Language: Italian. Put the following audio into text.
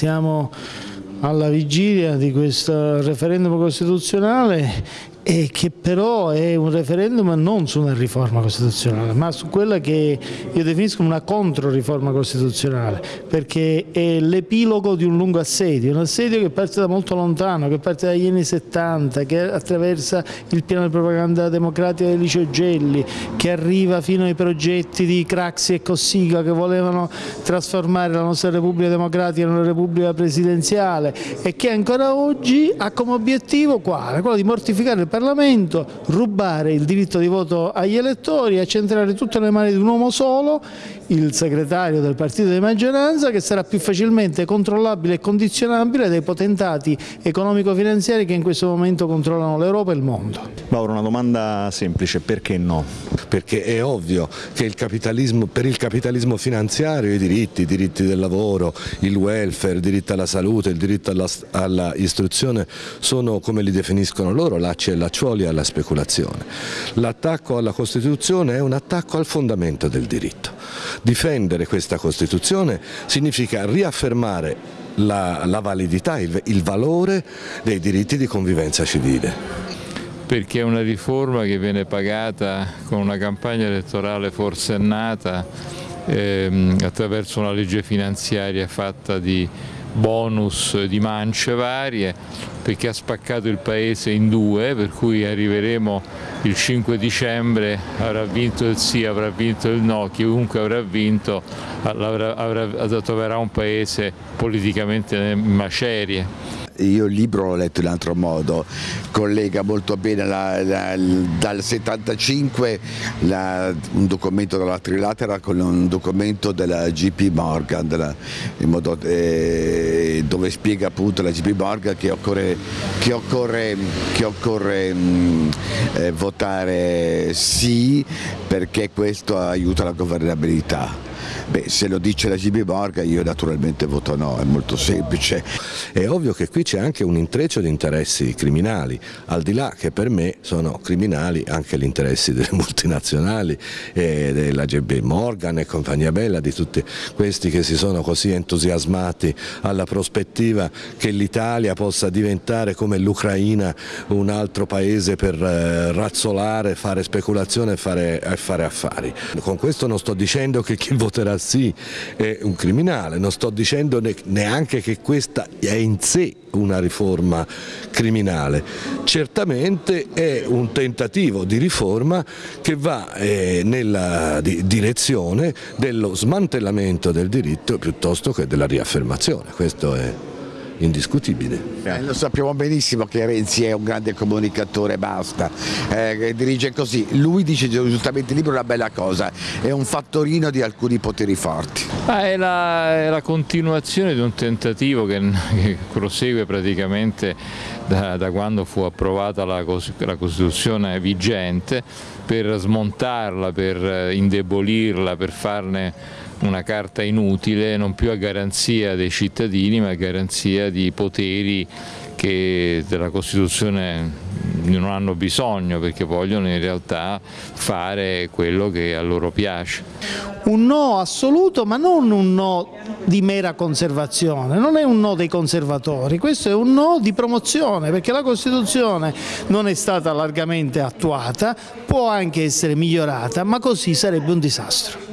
Siamo alla vigilia di questo referendum costituzionale e che però è un referendum non su una riforma costituzionale, ma su quella che io definisco una controriforma costituzionale, perché è l'epilogo di un lungo assedio, un assedio che parte da molto lontano, che parte dagli anni 70, che attraversa il piano di propaganda democratica di Licio Gelli, che arriva fino ai progetti di Craxi e Cossiga che volevano trasformare la nostra Repubblica Democratica in una Repubblica presidenziale e che ancora oggi ha come obiettivo quale? quello di mortificare il Parlamento, rubare il diritto di voto agli elettori, accentrare tutte le mani di un uomo solo, il segretario del partito di maggioranza, che sarà più facilmente controllabile e condizionabile dai potentati economico-finanziari che in questo momento controllano l'Europa e il mondo. Mauro, una domanda semplice, perché no? Perché è ovvio che il per il capitalismo finanziario i diritti, i diritti del lavoro, il welfare, il diritto alla salute, il diritto all'istruzione sono come li definiscono loro, lacci e lacciuoli alla speculazione. L'attacco alla Costituzione è un attacco al fondamento del diritto. Difendere questa Costituzione significa riaffermare la, la validità, il, il valore dei diritti di convivenza civile perché è una riforma che viene pagata con una campagna elettorale forsennata ehm, attraverso una legge finanziaria fatta di bonus di mance varie perché ha spaccato il paese in due per cui arriveremo il 5 dicembre avrà vinto il sì, avrà vinto il no, chiunque avrà vinto avrà, avrà, troverà un paese politicamente in macerie io il libro l'ho letto in altro modo, collega molto bene la, la, dal 75 la, un documento della Trilatera con un documento della GP Morgan, della, modo, eh, dove spiega appunto la GP Morgan che occorre, che occorre, che occorre mh, mm, eh, votare sì perché questo aiuta la governabilità. Beh, se lo dice la GB Borga io naturalmente voto no, è molto semplice. È ovvio che qui c'è anche un intreccio di interessi criminali, al di là che per me sono criminali anche gli interessi delle multinazionali, e della GB Morgan e compagnia bella, di tutti questi che si sono così entusiasmati alla prospettiva che l'Italia possa diventare come l'Ucraina un altro paese per eh, razzolare, fare speculazione e fare, fare affari. Con questo non sto dicendo che chi voterà sì è un criminale, non sto dicendo neanche che questa è in sé una riforma criminale, certamente è un tentativo di riforma che va eh, nella direzione dello smantellamento del diritto piuttosto che della riaffermazione, questo è indiscutibile. Eh, lo sappiamo benissimo che Renzi è un grande comunicatore, basta, eh, dirige così, lui dice giustamente il libro una bella cosa, è un fattorino di alcuni poteri forti. Ah, è, la, è, la, continuazione di un tentativo che, che prosegue praticamente da, da, quando fu approvata la, la Costituzione vigente per smontarla, per indebolirla, per farne una carta inutile, non più a garanzia dei cittadini ma a garanzia di poteri che della Costituzione non hanno bisogno perché vogliono in realtà fare quello che a loro piace. Un no assoluto ma non un no di mera conservazione, non è un no dei conservatori, questo è un no di promozione perché la Costituzione non è stata largamente attuata, può anche essere migliorata ma così sarebbe un disastro.